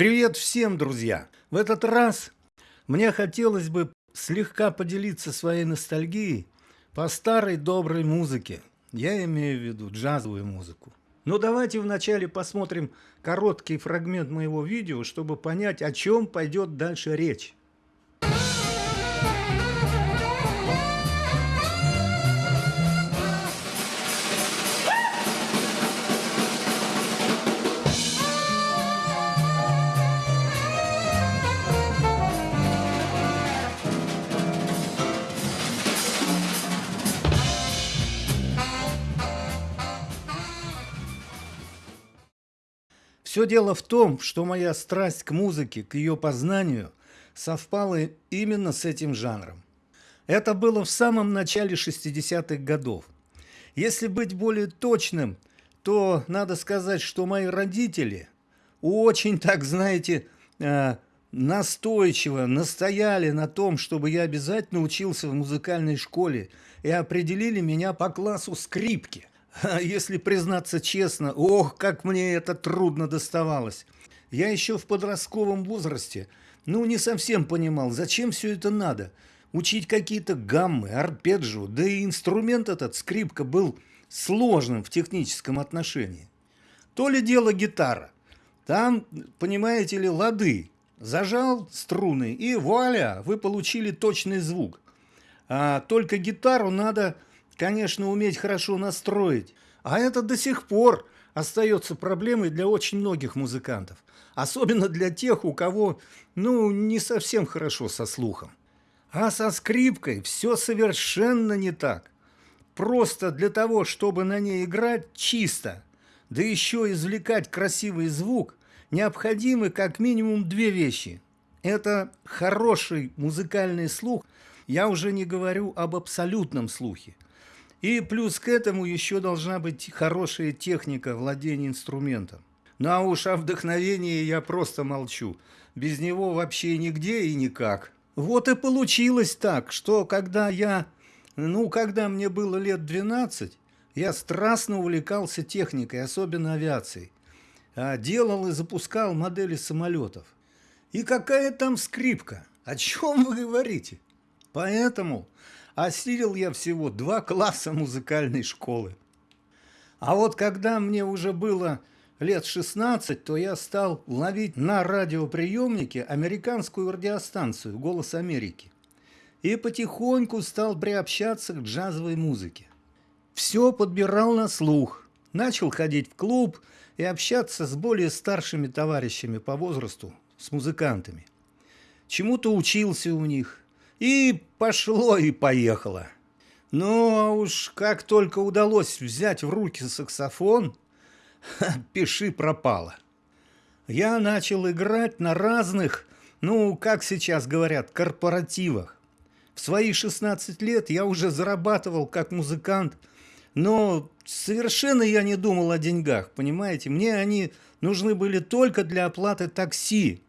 Привет всем, друзья! В этот раз мне хотелось бы слегка поделиться своей ностальгией по старой доброй музыке. Я имею в виду джазовую музыку. Но давайте вначале посмотрим короткий фрагмент моего видео, чтобы понять, о чем пойдет дальше речь. Все дело в том, что моя страсть к музыке, к ее познанию, совпала именно с этим жанром. Это было в самом начале 60-х годов. Если быть более точным, то надо сказать, что мои родители очень, так знаете, э, настойчиво настояли на том, чтобы я обязательно учился в музыкальной школе и определили меня по классу скрипки. Если признаться честно, ох, как мне это трудно доставалось. Я еще в подростковом возрасте, ну, не совсем понимал, зачем все это надо. Учить какие-то гаммы, арпеджио, да и инструмент этот, скрипка, был сложным в техническом отношении. То ли дело гитара. Там, понимаете ли, лады. Зажал струны, и вуаля, вы получили точный звук. А только гитару надо конечно, уметь хорошо настроить. А это до сих пор остается проблемой для очень многих музыкантов. Особенно для тех, у кого, ну, не совсем хорошо со слухом. А со скрипкой все совершенно не так. Просто для того, чтобы на ней играть чисто, да еще извлекать красивый звук, необходимы как минимум две вещи. Это хороший музыкальный слух, я уже не говорю об абсолютном слухе. И плюс к этому еще должна быть хорошая техника владения инструментом. Ну а уж о вдохновении я просто молчу. Без него вообще нигде и никак. Вот и получилось так, что когда я, ну, когда мне было лет 12, я страстно увлекался техникой, особенно авиацией. А делал и запускал модели самолетов. И какая там скрипка? О чем вы говорите? Поэтому осилил я всего два класса музыкальной школы. А вот когда мне уже было лет 16, то я стал ловить на радиоприемнике американскую радиостанцию «Голос Америки» и потихоньку стал приобщаться к джазовой музыке. Все подбирал на слух, начал ходить в клуб и общаться с более старшими товарищами по возрасту, с музыкантами. Чему-то учился у них, и пошло и поехало. Ну, а уж как только удалось взять в руки саксофон, пиши пропало. Я начал играть на разных, ну, как сейчас говорят, корпоративах. В свои 16 лет я уже зарабатывал как музыкант, но совершенно я не думал о деньгах, понимаете? Мне они нужны были только для оплаты такси.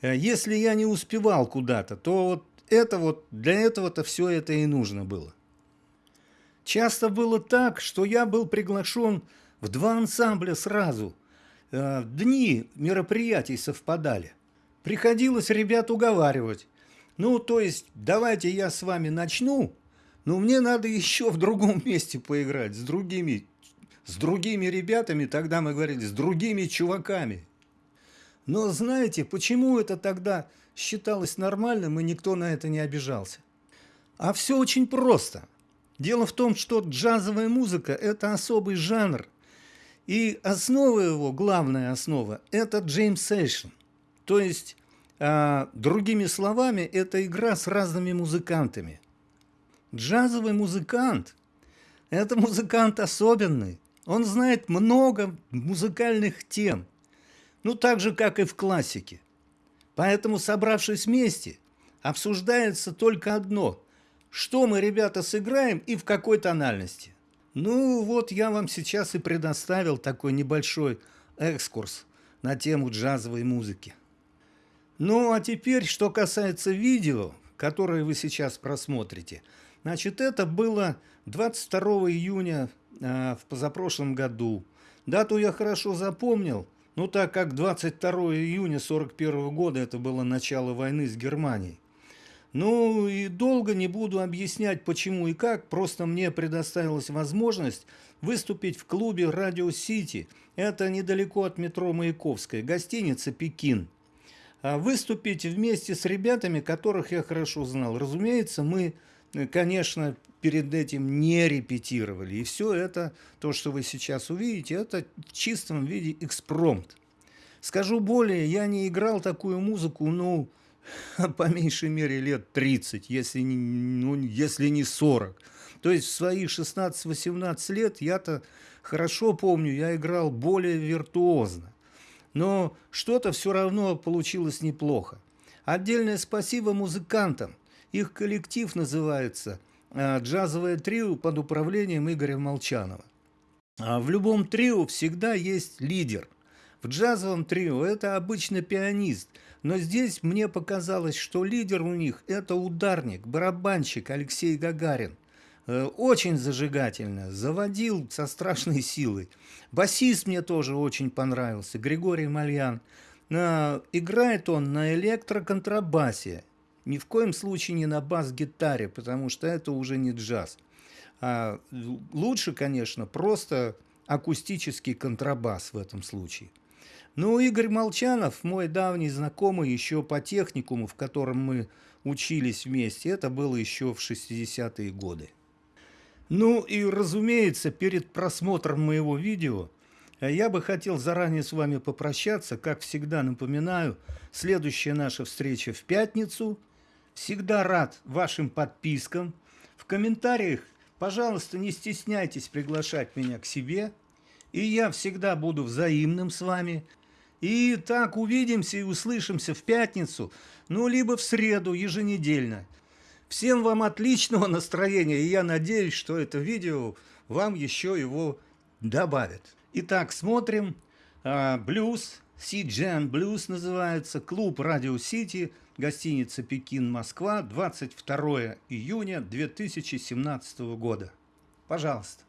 Э, если я не успевал куда-то, то вот это вот, для этого-то все это и нужно было. Часто было так, что я был приглашен в два ансамбля сразу. Э, дни мероприятий совпадали. Приходилось ребят уговаривать. Ну, то есть, давайте я с вами начну, но мне надо еще в другом месте поиграть, с другими, с другими ребятами, тогда мы говорили, с другими чуваками. Но знаете, почему это тогда считалось нормальным и никто на это не обижался? А все очень просто. Дело в том, что джазовая музыка – это особый жанр. И основа его, главная основа – это джем-сейшн. То есть, а, другими словами, это игра с разными музыкантами. Джазовый музыкант – это музыкант особенный. Он знает много музыкальных тем – ну так же, как и в классике. Поэтому, собравшись вместе, обсуждается только одно – что мы, ребята, сыграем и в какой тональности. Ну вот я вам сейчас и предоставил такой небольшой экскурс на тему джазовой музыки. Ну а теперь, что касается видео, которое вы сейчас просмотрите. Значит, это было 22 июня э, в позапрошлом году. Дату я хорошо запомнил – Ну, так как 22 июня 1941 года это было начало войны с Германией. Ну и долго не буду объяснять почему и как, просто мне предоставилась возможность выступить в клубе «Радио Сити». Это недалеко от метро Маяковская, гостиница «Пекин». А выступить вместе с ребятами, которых я хорошо знал. Разумеется, мы, конечно, перед этим не репетировали. И все это, то, что вы сейчас увидите, это в чистом виде экспромт. Скажу более, я не играл такую музыку, ну, по меньшей мере лет 30, если не, ну, если не 40. То есть в свои 16-18 лет я-то хорошо помню, я играл более виртуозно. Но что-то все равно получилось неплохо. Отдельное спасибо музыкантам. Их коллектив называется а, «Джазовое трио» под управлением Игоря Молчанова. А в любом трио всегда есть лидер. В джазовом трио это обычно пианист, но здесь мне показалось, что лидер у них – это ударник, барабанщик Алексей Гагарин. Э, очень зажигательно, заводил со страшной силой. Басист мне тоже очень понравился, Григорий Мальян. Играет он на электроконтрабасе, ни в коем случае не на бас-гитаре, потому что это уже не джаз. А лучше, конечно, просто акустический контрабас в этом случае. Ну, Игорь Молчанов, мой давний знакомый еще по техникуму, в котором мы учились вместе, это было еще в 60-е годы. Ну и, разумеется, перед просмотром моего видео э, я бы хотел заранее с вами попрощаться. Как всегда напоминаю, следующая наша встреча в пятницу. Всегда рад вашим подпискам. В комментариях, пожалуйста, не стесняйтесь приглашать меня к себе. И я всегда буду взаимным с вами. И так увидимся и услышимся в пятницу, ну, либо в среду еженедельно. Всем вам отличного настроения, и я надеюсь, что это видео вам еще его добавит. Итак, смотрим. А, блюз, Си-Джен Блюз называется, клуб Радио Сити, гостиница Пекин, Москва, 22 июня 2017 года. Пожалуйста.